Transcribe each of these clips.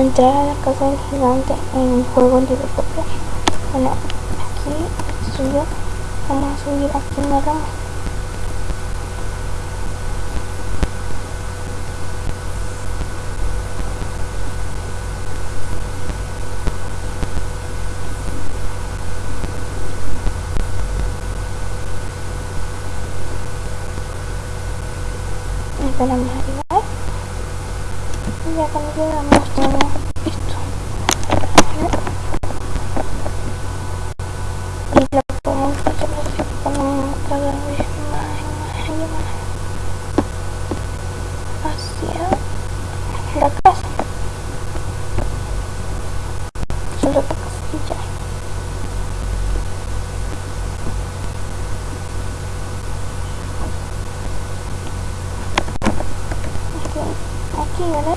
entrar a la casa del gigante en el juego Libertopia. Bueno, aquí yo. Vamos a subir aquí en la rama. Esperamos arriba. Y ya cuando llegamos tenemos esto. Y lo podemos hacer así, ponemos cada vez más y más y más hacia la casa. Solo para ya. aquí, ¿vale?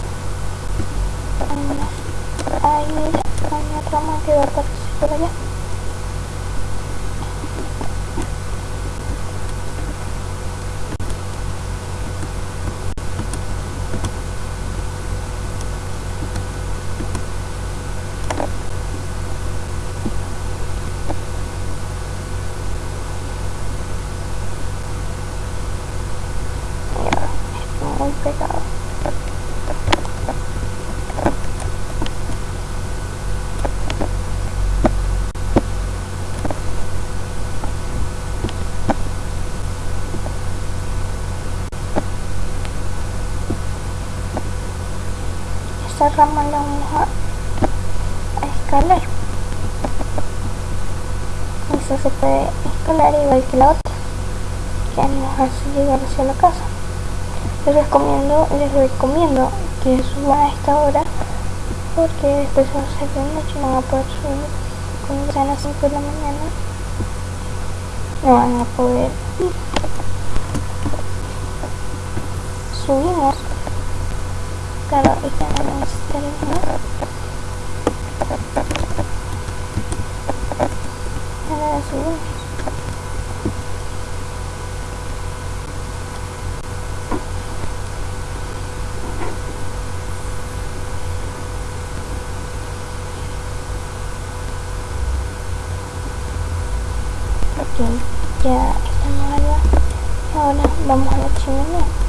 Ahí hay una rama que va a aparecer por allá. muy Esta rama la vamos a, escalar. Eso se puede escalar igual que la otra, que nos hace llegar hacia la casa. Les recomiendo, les recomiendo que suban a esta hora porque después va a ser de noche no van a poder subir. Cuando sean las 5 de la mañana no van a poder ir. Subimos claro esta no necesitaremos ahora subimos ok ya estamos allá ahora vamos a la chimenea y como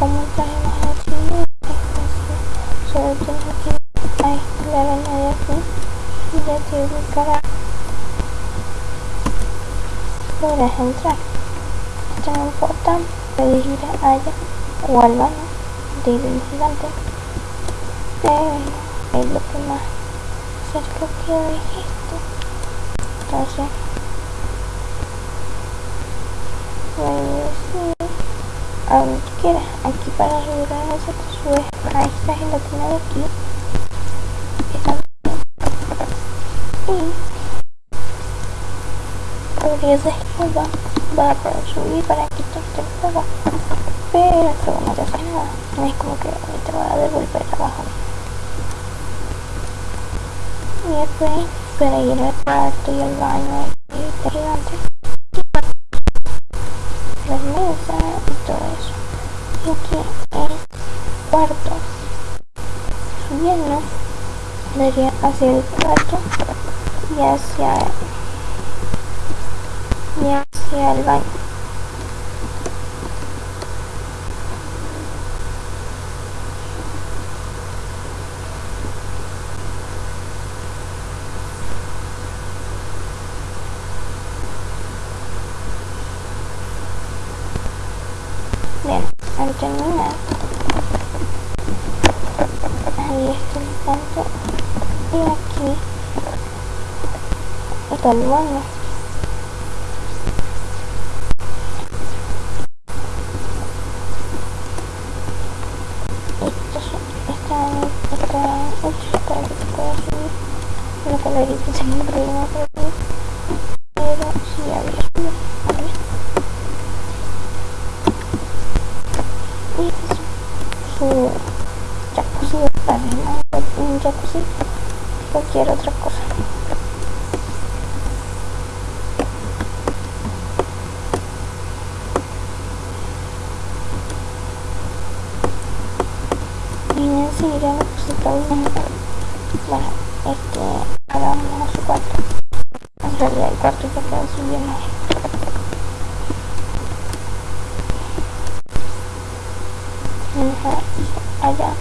trajimos a la chimenea solo tienes que a la arena de aquí y ya te ubicará podrás entrar esta no importa puedes ir allá o al baño de el gigante pero es lo que más cerca queda es esto entonces pues a donde quieras aquí para subir a esa te subes a esta gelatina de aquí. Y podrías descargar para poder subir para quitarte el fuego pero el fuego no te hace nada. Es como que te va a devolver abajo y después para ir al cuarto y al baño y gigante todo eso y aquí el cuarto. Subiendo daría hacia el cuarto y hacia y hacia el baño Bien, al terminar, ahí está el canto. Y aquí está el baño. Esto está está hecho para que se pueda subir. Una calerita tengo un problema por aquí, pero sí había subido. A ver. y este es su jacuzzi para ¿no? un jacuzzi cualquier otra cosa y enseguida me puse bien. Bueno, este, ahora vamos a su cuarto. En realidad el cuarto ya quedó subiendo. allá.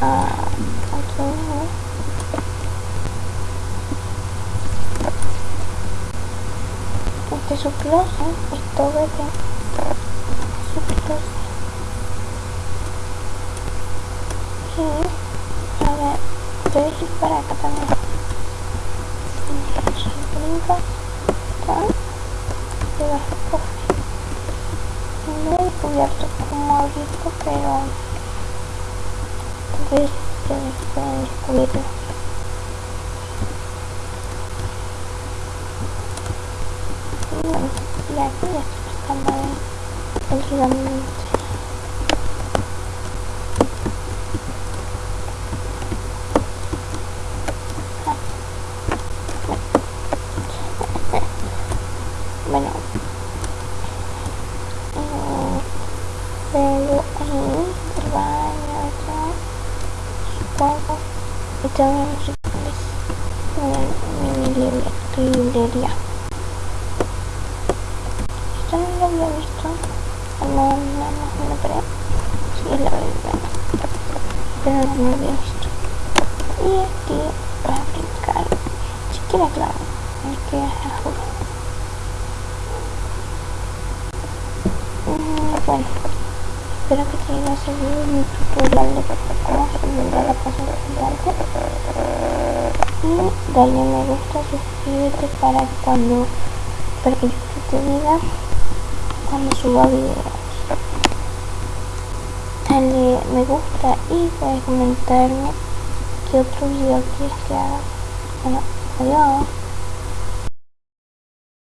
Ah, aquí. Este es su closet, esto vete. Su closet. Y, a ver, voy a ir para acá también. Su brinca. Acá. Debajo del cofre. No he descubierto cómo abrirlo, pero tal vez descubrirlo. Y bueno, ya aquí ya estoy buscando el gigante. Bueno, luego ahí el baño acá supongo y también mi, mi librería, librería esto no lo había visto no, no, no creo. Sí es la verdad pero no lo había visto y aquí voy a brincar. Si quiere claro es que juro bueno espero que te haya servido mi tutorial de cómo resolver la cosa gigante y dale me gusta suscríbete para cuando para que yo te diga cuando suba videos. Dale me gusta y puedes comentarme qué otro video quieres que haga. Bueno adiós